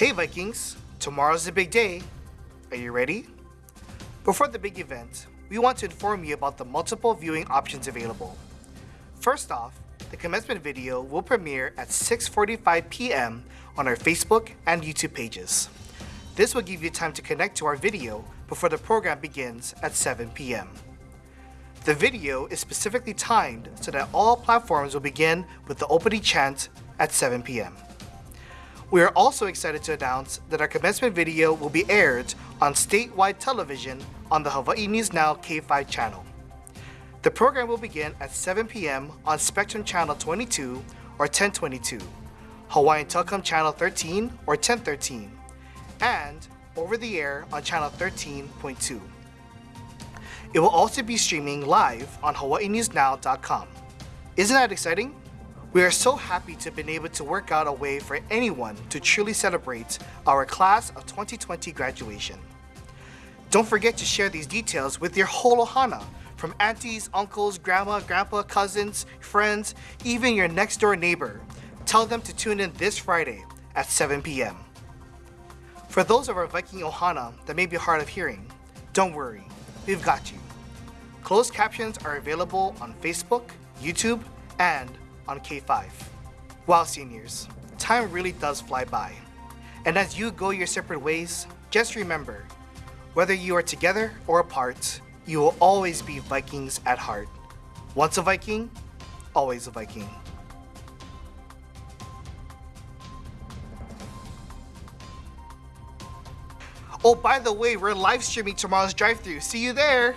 Hey Vikings, tomorrow's the big day. Are you ready? Before the big event, we want to inform you about the multiple viewing options available. First off, the commencement video will premiere at 6.45 p.m. on our Facebook and YouTube pages. This will give you time to connect to our video before the program begins at 7 p.m. The video is specifically timed so that all platforms will begin with the opening chant at 7 p.m. We are also excited to announce that our commencement video will be aired on statewide television on the Hawaii News Now K5 channel. The program will begin at 7 p.m. on Spectrum Channel 22 or 1022, Hawaiian Telcom Channel 13 or 1013, and over the air on Channel 13.2. It will also be streaming live on hawaiinewsnow.com. Isn't that exciting? We are so happy to have been able to work out a way for anyone to truly celebrate our class of 2020 graduation. Don't forget to share these details with your whole ohana, from aunties, uncles, grandma, grandpa, cousins, friends, even your next door neighbor. Tell them to tune in this Friday at 7 p.m. For those of our Viking ohana that may be hard of hearing, don't worry, we've got you. Closed captions are available on Facebook, YouTube, and on K5. Wow, seniors, time really does fly by. And as you go your separate ways, just remember, whether you are together or apart, you will always be Vikings at heart. Once a Viking, always a Viking. Oh, by the way, we're live streaming tomorrow's drive-thru. See you there!